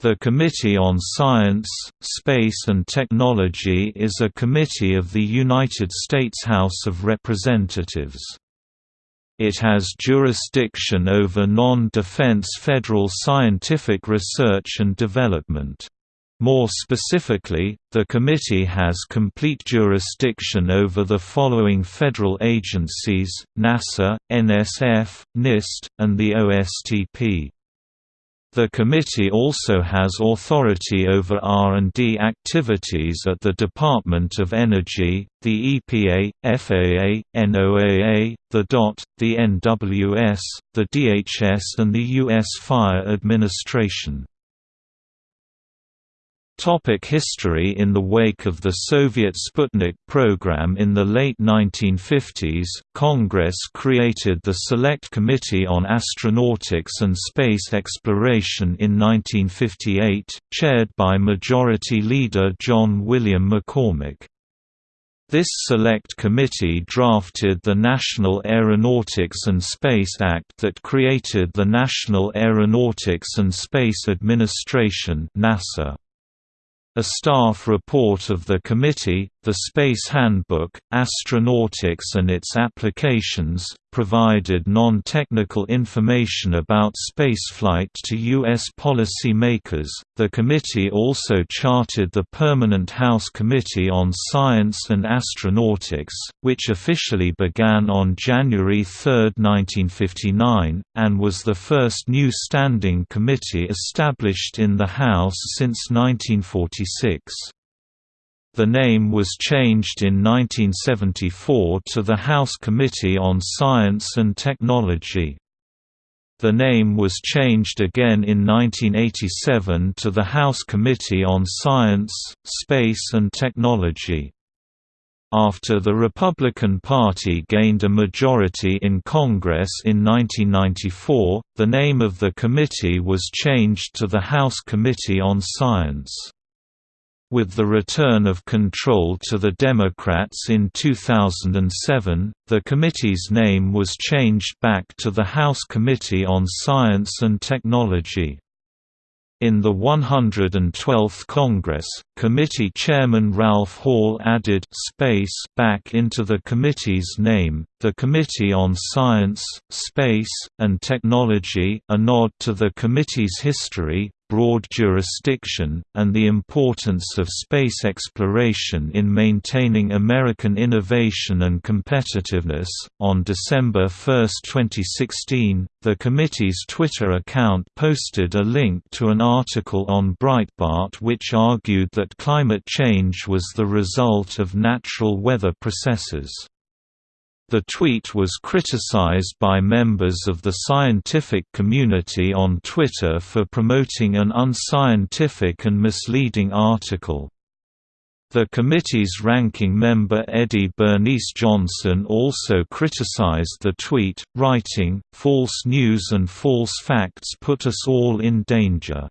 The Committee on Science, Space and Technology is a committee of the United States House of Representatives. It has jurisdiction over non-defense federal scientific research and development. More specifically, the committee has complete jurisdiction over the following federal agencies, NASA, NSF, NIST, and the OSTP. The committee also has authority over R&D activities at the Department of Energy, the EPA, FAA, NOAA, the DOT, the NWS, the DHS and the U.S. Fire Administration. Topic history In the wake of the Soviet Sputnik program in the late 1950s, Congress created the Select Committee on Astronautics and Space Exploration in 1958, chaired by Majority Leader John William McCormack. This select committee drafted the National Aeronautics and Space Act that created the National Aeronautics and Space Administration NASA. A staff report of the committee, The Space Handbook, Astronautics and its Applications, provided non-technical information about spaceflight to U.S. policy makers. The committee also charted the Permanent House Committee on Science and Astronautics, which officially began on January 3, 1959, and was the first new standing committee established in the House since 1946. The name was changed in 1974 to the House Committee on Science and Technology. The name was changed again in 1987 to the House Committee on Science, Space and Technology. After the Republican Party gained a majority in Congress in 1994, the name of the committee was changed to the House Committee on Science. With the return of control to the Democrats in 2007, the committee's name was changed back to the House Committee on Science and Technology. In the 112th Congress, committee chairman Ralph Hall added «space» back into the committee's name, the Committee on Science, Space, and Technology a nod to the committee's history, broad jurisdiction, and the importance of space exploration in maintaining American innovation and competitiveness. On December 1, 2016, the committee's Twitter account posted a link to an article on Breitbart which argued that climate change was the result of natural weather processes. The tweet was criticized by members of the scientific community on Twitter for promoting an unscientific and misleading article. The committee's ranking member Eddie Bernice Johnson also criticized the tweet, writing, False news and false facts put us all in danger.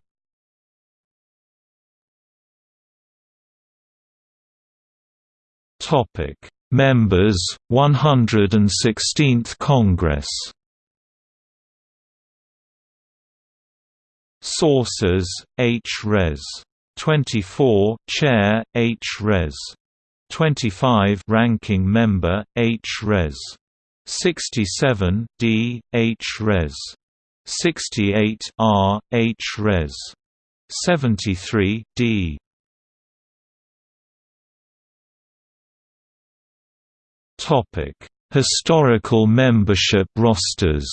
Topic Members, 116th Congress Sources, H. Res. 24 Chair, H. Res. 25 Ranking Member, H. Res. 67 D, H. Res. 68 R, H. Res. 73 D. Topic: Historical membership rosters.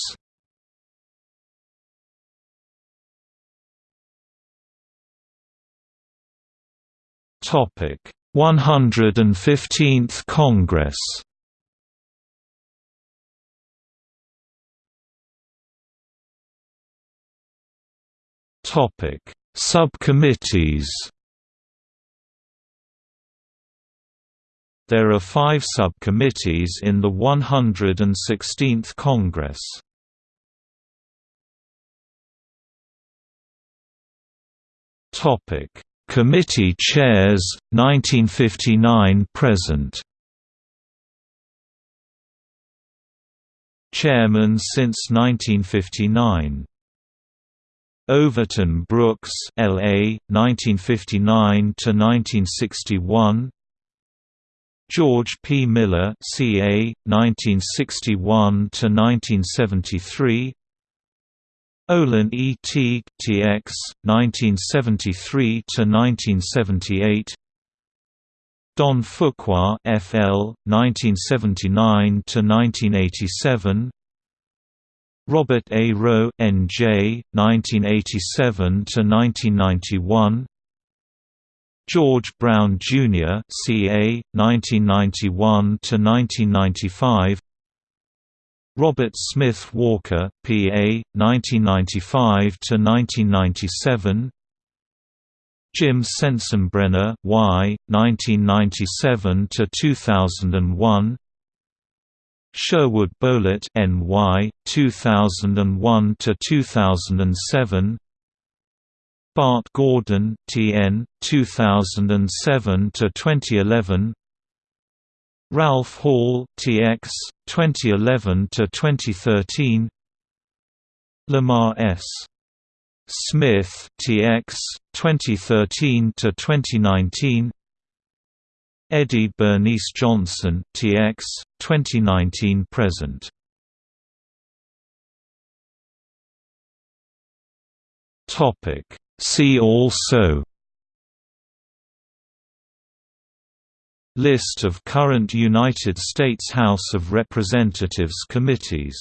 Topic: 115th Congress. Topic: Subcommittees. There are five subcommittees in the 116th Congress. Topic: Committee chairs 1959 present. Chairman since 1959 Overton Brooks, L.A., 1959 to 1961. George P. Miller, C.A., 1961 to 1973. Olin E. Teague, T.X., 1973 to 1978. Don Fuqua, F.L., 1979 to 1987. Robert A. Roe, N.J., 1987 to 1991. George Brown Jr., C.A., 1991 to 1995. Robert Smith Walker, P.A., 1995 to 1997. Jim Sensenbrenner, Y., 1997 to 2001. Sherwood Boehlert, N.Y., 2001 to 2007. Bart Gordon, T.N., 2007 to 2011. Ralph Hall, T.X., 2011 to 2013. Lamar S. Smith, TX, 2013 to 2019. Eddie Bernice Johnson, TX, 2019 present. Topic See also List of current United States House of Representatives committees